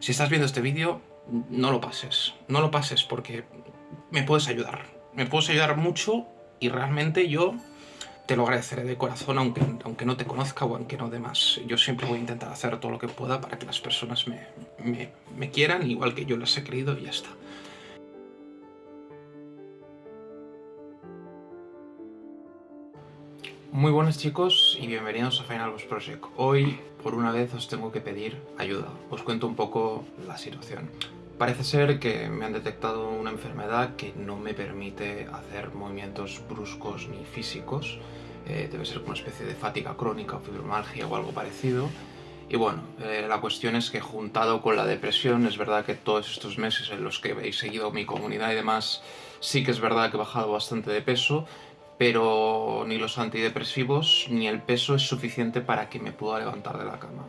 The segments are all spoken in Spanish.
Si estás viendo este vídeo, no lo pases. No lo pases porque me puedes ayudar. Me puedes ayudar mucho y realmente yo te lo agradeceré de corazón aunque, aunque no te conozca o aunque no demás. Yo siempre voy a intentar hacer todo lo que pueda para que las personas me, me, quieran igual que yo las he querido y ya está. Muy buenos chicos y bienvenidos a Final Boss Project. Hoy, por una vez, os tengo que pedir ayuda. Os cuento un poco la situación. Parece ser que me han detectado una enfermedad que no me permite hacer movimientos bruscos ni físicos. Eh, debe ser una especie de fatiga crónica o fibromalgia o algo parecido. Y bueno, eh, la cuestión es que juntado con la depresión, es verdad que todos estos meses en los que habéis seguido mi comunidad y demás, sí que es verdad que he bajado bastante de peso, pero ni los antidepresivos ni el peso es suficiente para que me pueda levantar de la cama.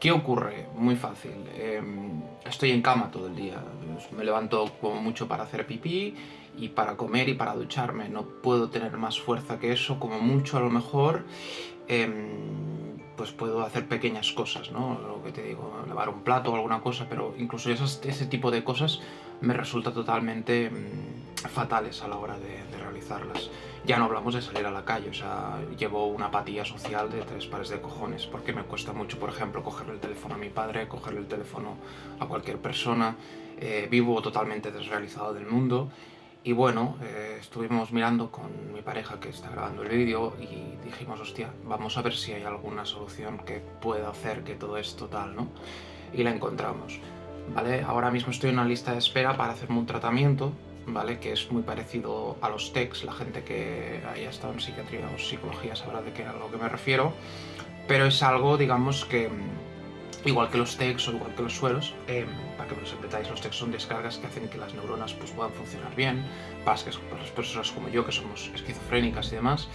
¿Qué ocurre? Muy fácil. Em, estoy en cama todo el día. Me levanto como mucho para hacer pipí y para comer y para ducharme. No puedo tener más fuerza que eso, como mucho a lo mejor. Em, pues puedo hacer pequeñas cosas, ¿no? Lo que te digo, lavar un plato o alguna cosa, pero incluso ese tipo de cosas me resulta totalmente mm, fatales a la hora de, realizarlas. Ya no hablamos de salir a la calle, o sea, llevo una apatía social de tres pares de cojones, porque me cuesta mucho, por ejemplo, cogerle el teléfono a mi padre, cogerle el teléfono a cualquier persona, eh, vivo totalmente desrealizado del mundo, y bueno, eh, estuvimos mirando con mi pareja que está grabando el vídeo y dijimos, hostia, vamos a ver si hay alguna solución que pueda hacer que todo esto tal, ¿no? Y la encontramos. ¿Vale? Ahora mismo estoy en una lista de espera para hacerme un tratamiento, ¿vale? Que es muy parecido a los TECs, la gente que haya estado en psiquiatría o psicología sabrá de qué a lo que me refiero, pero es algo, digamos, que mm, igual que los TECs o igual que los sueros, em, para que me lo entendáis, los TECs son descargas que hacen que las neuronas pues, puedan funcionar bien, para, para las personas como yo, que somos esquizofrénicas y demás.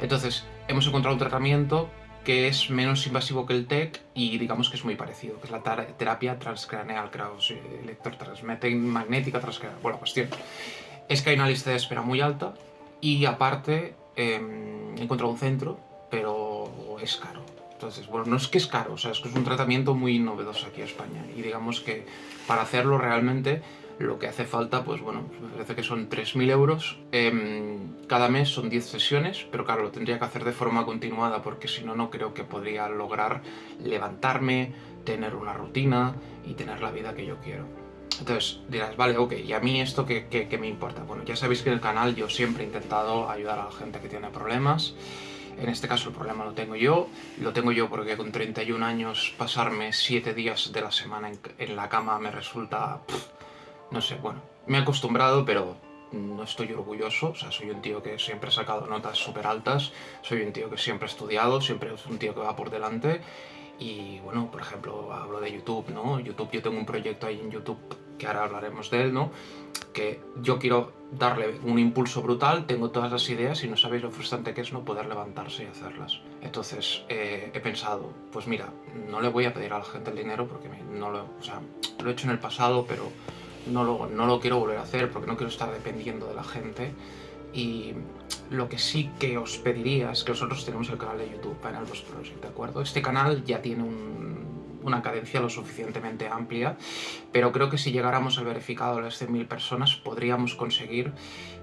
Entonces, hemos encontrado un tratamiento que es menos invasivo que el TEC y digamos que es muy parecido, que es la terapia transcraneal, magnética transcraneal. Bueno, cuestión es que hay una lista de espera muy alta y aparte em, he encontrado un centro, pero es caro. Entonces, bueno, no es que es caro, o sea, es que es un tratamiento muy novedoso aquí en España y digamos que para hacerlo realmente lo que hace falta, pues bueno, me parece que son 3.000 euros. Em, cada mes son 10 sesiones, pero claro, lo tendría que hacer de forma continuada porque si no, no creo que podría lograr levantarme, tener una rutina y tener la vida que yo quiero. Entonces dirás, vale, ok, ¿y a mí esto qué, qué, me importa? Bueno, ya sabéis que en el canal yo siempre he intentado ayudar a la gente que tiene problemas. En este caso el problema lo tengo yo. Lo tengo yo porque con 31 años pasarme 7 días de la semana en, la cama me resulta no sé, bueno, me he acostumbrado, pero no estoy orgulloso, o sea, soy un tío que siempre he sacado notas súper altas, soy un tío que siempre he estudiado, siempre es un tío que va por delante, y bueno, por ejemplo, hablo de YouTube, ¿no? YouTube, yo tengo un proyecto ahí en YouTube, que ahora hablaremos de él, ¿no? Que yo quiero darle un impulso brutal, tengo todas las ideas y no sabéis lo frustrante que es no poder levantarse y hacerlas. Entonces eh, he pensado, pues mira, no le voy a pedir a la gente el dinero porque no lo, o sea, lo he hecho en el pasado, pero no lo, quiero volver a hacer porque no quiero estar dependiendo de la gente y lo que sí que os pediría es que nosotros tenemos el canal de YouTube Final Boss Project, ¿de acuerdo? Este canal ya tiene una cadencia lo suficientemente amplia, pero creo que si llegáramos al verificado de las 100.000 personas podríamos conseguir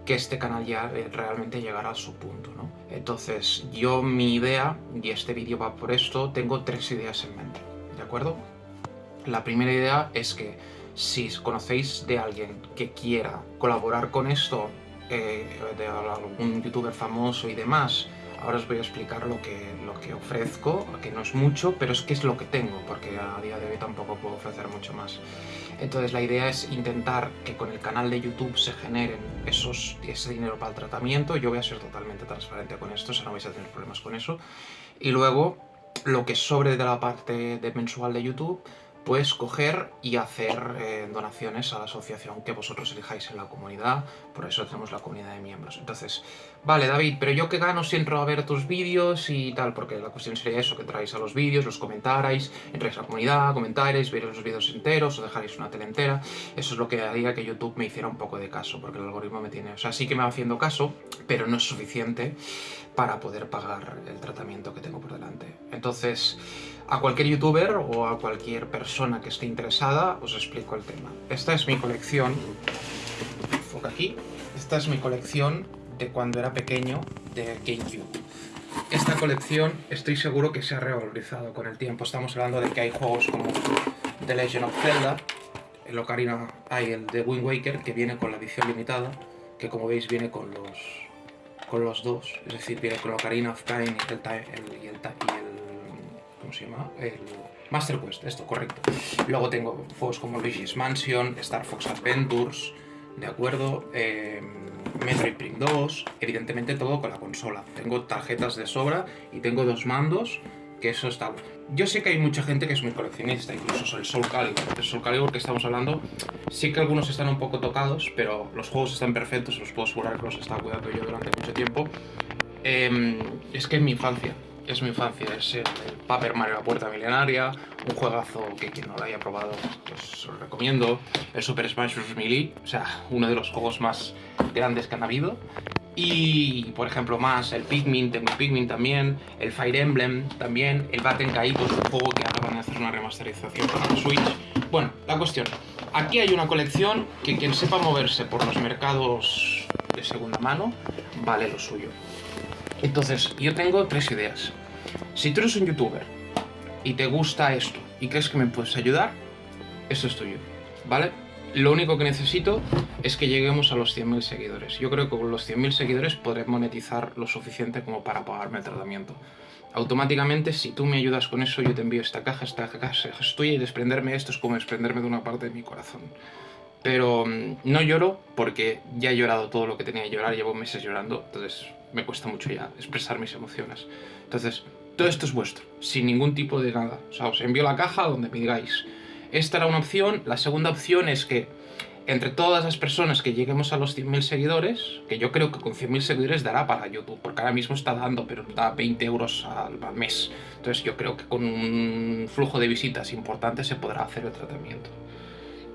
que este canal ya eh, realmente llegara a su punto, ¿no? Entonces, yo mi idea, y este vídeo va por esto, tengo tres ideas en mente, ¿de acuerdo? La primera idea es que si conocéis de alguien que quiera colaborar con esto, eh, de algún youtuber famoso y demás, ahora os voy a explicar lo que, lo que ofrezco, que no es mucho, pero es que es lo que tengo, porque a día de hoy tampoco puedo ofrecer mucho más. Entonces la idea es intentar que con el canal de YouTube se generen esos, ese dinero para el tratamiento, yo voy a ser totalmente transparente con esto, o sea, no vais a tener problemas con eso. Y luego, lo que sobre de la parte de mensual de YouTube, pues coger y hacer eh, donaciones a la asociación que vosotros elijáis en la comunidad, por eso tenemos la comunidad de miembros. Entonces, vale David, pero yo que gano si entro a ver tus vídeos y tal, porque la cuestión sería eso, que entráis a los vídeos, los comentarais, entráis a la comunidad, comentaréis, veréis los vídeos enteros o dejaréis una tele entera, eso es lo que haría que YouTube me hiciera un poco de caso, porque el algoritmo me tiene, o sea, sí que me va haciendo caso, pero no es suficiente para poder pagar el tratamiento que tengo por delante. Entonces, a cualquier youtuber o a cualquier persona que esté interesada, os explico el tema. Esta es mi colección, enfoca aquí, esta es mi colección de cuando era pequeño de GameCube. Esta colección estoy seguro que se ha revalorizado con el tiempo. Estamos hablando de que hay juegos como The Legend of Zelda, el Ocarina, hay el de Wind Waker, que viene con la edición limitada, que como veis viene con los, con los dos, es decir, viene con Ocarina of Time y el, y el, ¿cómo se llama? Master Quest, esto, correcto. Luego tengo juegos como Luigi's Mansion, Star Fox Adventures, ¿de acuerdo? Eh, Metroid Prime 2, evidentemente todo con la consola. Tengo tarjetas de sobra y tengo dos mandos, que eso está... Yo sé que hay mucha gente que es muy coleccionista, incluso el Soul Calibur. El Soul Calibur que estamos hablando, sí que algunos están un poco tocados, pero los juegos están perfectos, los puedo asegurar que los he estado cuidando yo durante mucho tiempo. Em, es que es mi infancia, es mi infancia, es el, Paper Mario La Puerta Milenaria, un juegazo que quien no lo haya probado, pues os recomiendo. El Super Smash Bros. Melee, o sea, uno de los juegos más grandes que han habido. Y, por ejemplo, más el Pikmin, tengo Pikmin también, el Fire Emblem también, el Batten Kaitos, un juego que acaban de hacer una remasterización para la Switch. Bueno, la cuestión, aquí hay una colección que quien sepa moverse por los mercados de segunda mano, vale lo suyo. Entonces, yo tengo tres ideas. Si tú eres un youtuber y te gusta esto y crees que me puedes ayudar, esto es tuyo, ¿vale? Lo único que necesito es que lleguemos a los 100.000 seguidores. Yo creo que con los 100.000 seguidores podré monetizar lo suficiente como para pagarme el tratamiento. Automáticamente, si tú me ayudas con eso, yo te envío esta caja, esta caja es tuya y desprenderme esto es como desprenderme de una parte de mi corazón. Pero mm, no lloro porque ya he llorado todo lo que tenía que llorar, llevo meses llorando, entonces me cuesta mucho ya expresar mis emociones. Entonces, todo esto es vuestro, sin ningún tipo de nada. O sea, os envío la caja donde me digáis esta era una opción. La segunda opción es que entre todas las personas que lleguemos a los 100.000 seguidores, que yo creo que con 100.000 seguidores dará para YouTube, porque ahora mismo está dando, pero da 20 euros al, mes. Entonces yo creo que con un flujo de visitas importante se podrá hacer el tratamiento.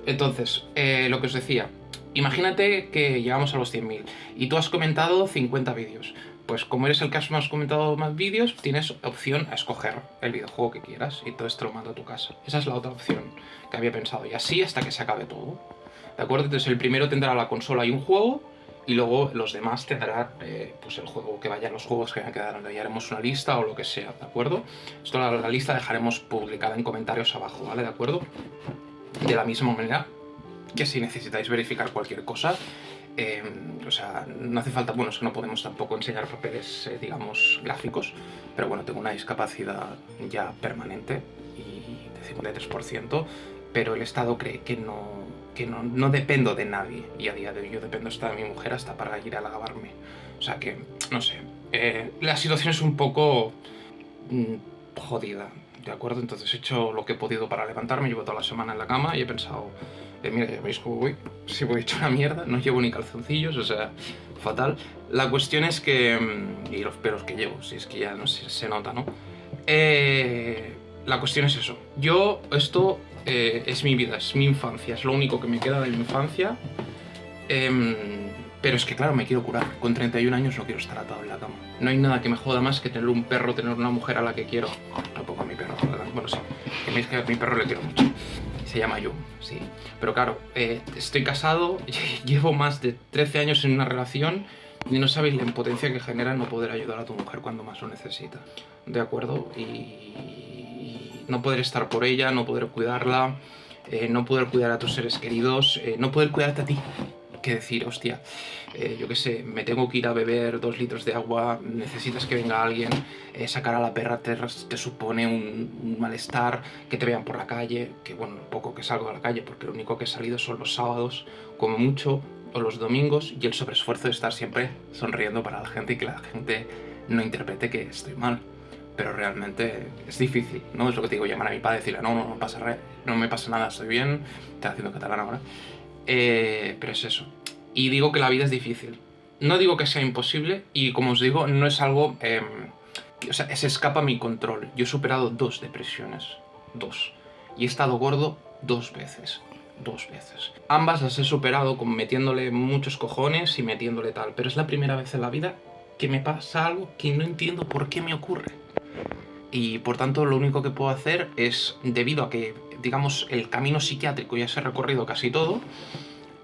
Entonces, eh, lo que os decía, imagínate que llegamos a los 100.000 y tú has comentado 50 vídeos pues como eres el que has comentado más vídeos, tienes opción a escoger el videojuego que quieras y entonces te lo mando a tu casa. Esa es la otra opción que había pensado y así hasta que se acabe todo. ¿De acuerdo? Entonces el primero tendrá la consola y un juego y luego los demás tendrán eh, pues el juego que vayan, los juegos que quedaron. Ya haremos una lista o lo que sea, ¿de acuerdo? Esto la, la lista dejaremos publicada en comentarios abajo, ¿vale? ¿De acuerdo? De la misma manera que si necesitáis verificar cualquier cosa, Em, o sea, no hace falta, bueno, es que no podemos tampoco enseñar papeles, eh, digamos, gráficos, pero bueno, tengo una discapacidad ya permanente y de 53%, pero el Estado cree que no, que no, no dependo de nadie y a día de hoy yo dependo hasta de mi mujer hasta para ir a lavarme. O sea que, no sé, eh, la situación es un poco mm, jodida, ¿de acuerdo? Entonces he hecho lo que he podido para levantarme, llevo toda la semana en la cama y he pensado mira, ya veis cómo voy, si voy hecho una mierda, no llevo ni calzoncillos, o sea, fatal. La cuestión es que, mm, y los pelos que llevo, si es que ya no se, se nota, ¿no? Eh, la cuestión es eso, yo, esto eh, es mi vida, es mi infancia, es lo único que me queda de mi infancia, em, pero es que claro, me quiero curar, con 31 años no quiero estar atado en la cama. No hay nada que me joda más que tener un perro, tener una mujer a la que quiero, bueno sí, que a mi perro le quiero mucho se llama yo, sí. Pero claro, eh, estoy casado, llevo más de 13 años en una relación y no sabéis la impotencia que genera no poder ayudar a tu mujer cuando más lo necesita. ¿De acuerdo? Y no poder estar por ella, no poder cuidarla, eh, no poder cuidar a tus seres queridos, eh, no poder cuidarte a ti que decir, hostia, eh, yo qué sé, me tengo que ir a beber dos litros de agua, necesitas que venga alguien, eh, sacar a la perra te, te supone un, malestar, que te vean por la calle, que bueno, poco que salgo a la calle, porque lo único que he salido son los sábados, como mucho, o los domingos, y el sobreesfuerzo de estar siempre sonriendo para la gente y que la gente no interprete que estoy mal. Pero realmente es difícil, ¿no? Es lo que te digo, llamar a mi padre y decirle, no, no, no pasa, no me pasa nada, estoy bien, estoy haciendo catalán ahora. Eh, pero es eso. Y digo que la vida es difícil. No digo que sea imposible y como os digo, no es algo... Em, o sea, se escapa a mi control. Yo he superado dos depresiones. Dos. Y he estado gordo dos veces. Dos veces. Ambas las he superado como metiéndole muchos cojones y metiéndole tal. Pero es la primera vez en la vida que me pasa algo que no entiendo por qué me ocurre. Y por tanto lo único que puedo hacer es, debido a que, digamos, el camino psiquiátrico ya se ha recorrido casi todo,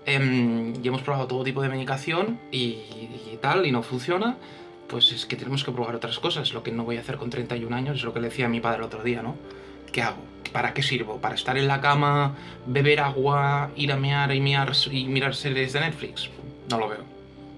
em, y hemos probado todo tipo de medicación y, y, tal, y no funciona, pues es que tenemos que probar otras cosas. Lo que no voy a hacer con 31 años es lo que le decía a mi padre el otro día, ¿no? ¿Qué hago? ¿Para qué sirvo? ¿Para estar en la cama, beber agua, ir a mear y, mirar, y mirar series de Netflix? No lo veo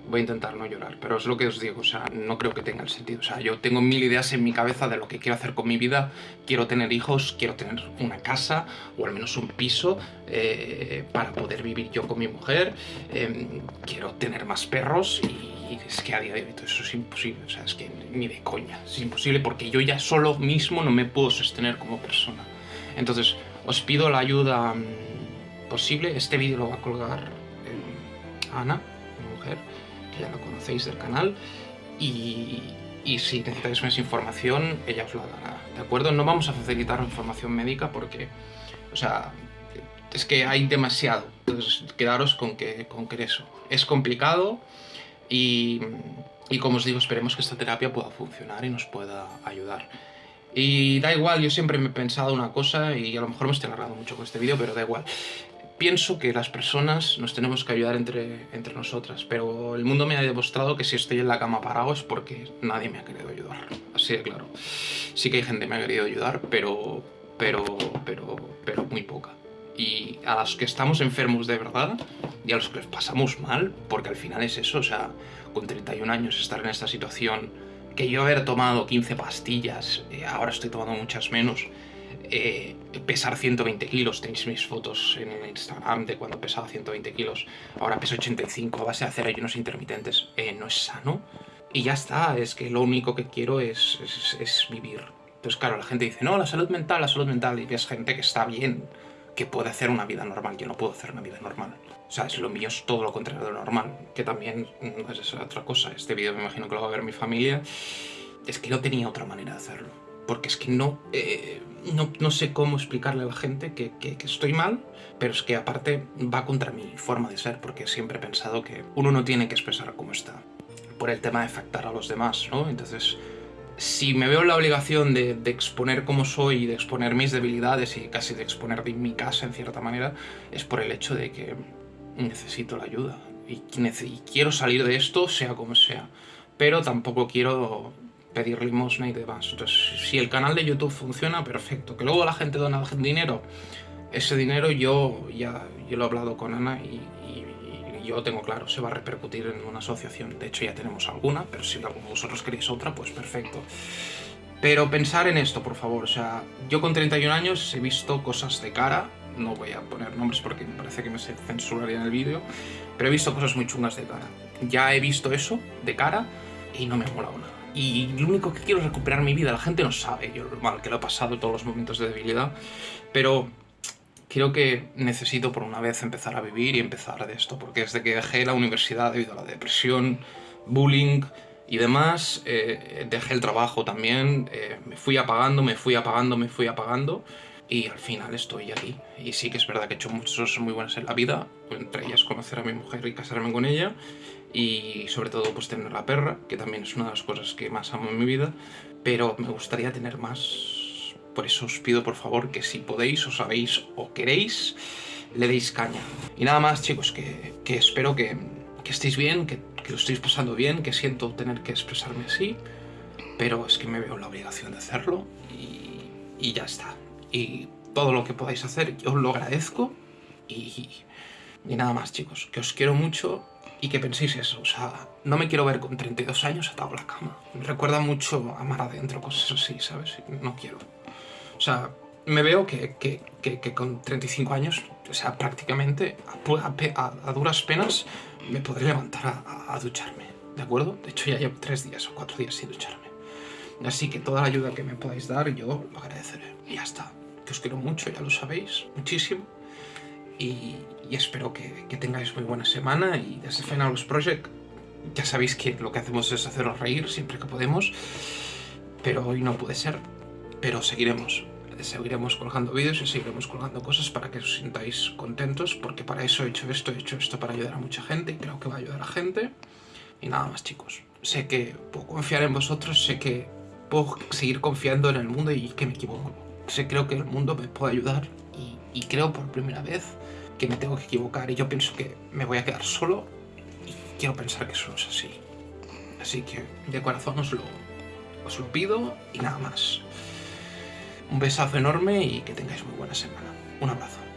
voy a intentar no llorar, pero es lo que os digo, o sea, no creo que tenga el sentido. O sea, yo tengo mil ideas en mi cabeza de lo que quiero hacer con mi vida. Quiero tener hijos, quiero tener una casa o al menos un piso eh, para poder vivir yo con mi mujer. Em, quiero tener más perros y es que a día de hoy eso es imposible. O sea, es que ni de coña. Es imposible porque yo ya solo mismo no me puedo sostener como persona. Entonces, os pido la ayuda mm, posible. Este vídeo lo va a colgar eh, Ana, mi mujer ya lo conocéis del canal, y, si necesitáis más información, ella os la dará, ¿de acuerdo? No vamos a facilitar información médica porque, o sea, es que hay demasiado, entonces quedaros con que, con que eso. Es complicado y, y como os digo, esperemos que esta terapia pueda funcionar y nos pueda ayudar. Y da igual, yo siempre me he pensado una cosa y a lo mejor me estoy alargando mucho con este vídeo, pero da igual pienso que las personas nos tenemos que ayudar entre, entre nosotras, pero el mundo me ha demostrado que si estoy en la cama parado es porque nadie me ha querido ayudar, así de claro. Sí que hay gente que me ha querido ayudar, pero, pero, pero, pero muy poca. Y a los que estamos enfermos de verdad y a los que pasamos mal, porque al final es eso, o sea, con 31 años estar en esta situación, que yo haber tomado 15 pastillas, eh, ahora estoy tomando muchas menos, eh, pesar 120 kilos. Tenéis mis fotos en Instagram de cuando pesaba 120 kilos. Ahora peso 85 a base de hacer ayunos intermitentes. Eh, no es sano. Y ya está, es que lo único que quiero es, es, vivir. Entonces, claro, la gente dice, no, la salud mental, la salud mental. Y ves gente que está bien, que puede hacer una vida normal. Yo no puedo hacer una vida normal. O sea, es lo mío es todo lo contrario de lo normal. Que también es otra cosa. Este vídeo me imagino que lo va a ver mi familia. Es que no tenía otra manera de hacerlo. Porque es que no... Eh, no, sé cómo explicarle a la gente que, estoy mal, pero es que aparte va contra mi forma de ser, porque siempre he pensado que uno no tiene que expresar cómo está, por el tema de afectar a los demás, ¿no? Entonces, si me veo la obligación de, exponer cómo soy, de exponer mis debilidades y casi de exponer mi casa en cierta manera, es por el hecho de que necesito la ayuda y quiero salir de esto sea como sea, pero tampoco quiero pedir limosna y demás. Entonces, si el canal de YouTube funciona, perfecto. Que luego la gente dona dinero, ese dinero yo ya yo lo he hablado con Ana y, yo tengo claro, se va a repercutir en una asociación. De hecho, ya tenemos alguna, pero si vosotros queréis otra, pues perfecto. Pero pensar en esto, por favor. O sea, yo con 31 años he visto cosas de cara. No voy a poner nombres porque me parece que me censuraría en el vídeo. Pero he visto cosas muy chungas de cara. Ya he visto eso de cara y no me ha molado nada y lo único que quiero es recuperar mi vida. La gente no sabe yo lo mal que lo he pasado todos los momentos de debilidad, pero creo que necesito por una vez empezar a vivir y empezar de esto, porque desde que dejé la universidad debido a la depresión, bullying y demás, eh, dejé el trabajo también, eh, me fui apagando, me fui apagando, me fui apagando y al final estoy aquí. Y sí que es verdad que he hecho muchas cosas muy buenas en la vida, entre ellas conocer a mi mujer y casarme con ella, y sobre todo pues tener la perra, que también es una de las cosas que más amo en mi vida, pero me gustaría tener más. Por eso os pido por favor que si podéis, o sabéis o queréis, le deis caña. Y nada más chicos, que, que espero que, que, estéis bien, que, que lo estéis pasando bien, que siento tener que expresarme así, pero es que me veo la obligación de hacerlo y, y ya está y todo lo que podáis hacer yo os lo agradezco y, y nada más chicos, que os quiero mucho y que penséis eso, o sea, no me quiero ver con 32 años atado a la cama. Me recuerda mucho a mar adentro, cosas así, ¿sabes? No quiero. O sea, me veo que, que, que, con 35 años, o sea, prácticamente a, a, duras penas me podré levantar a, a, ducharme, ¿de acuerdo? De hecho, ya llevo tres días o cuatro días sin ducharme. Así que toda la ayuda que me podáis dar, yo lo agradeceré. Y ya está os quiero mucho, ya lo sabéis, muchísimo. Y, espero que, tengáis muy buena semana y desde Finalus Project ya sabéis que lo que hacemos es haceros reír siempre que podemos, pero hoy no puede ser, pero seguiremos. Seguiremos colgando vídeos y seguiremos colgando cosas para que os sintáis contentos, porque para eso he hecho esto, he hecho esto para ayudar a mucha gente y creo que va a ayudar a gente. Y nada más chicos, sé que puedo confiar en vosotros, sé que puedo seguir confiando en el mundo y que me equivoco. Sé, creo que el mundo me puede ayudar y, y creo por primera vez que me tengo que equivocar y yo pienso que me voy a quedar solo y quiero pensar que eso es así. Así que de corazón os lo, os lo pido y nada más. Un besazo enorme y que tengáis muy buena semana. Un abrazo.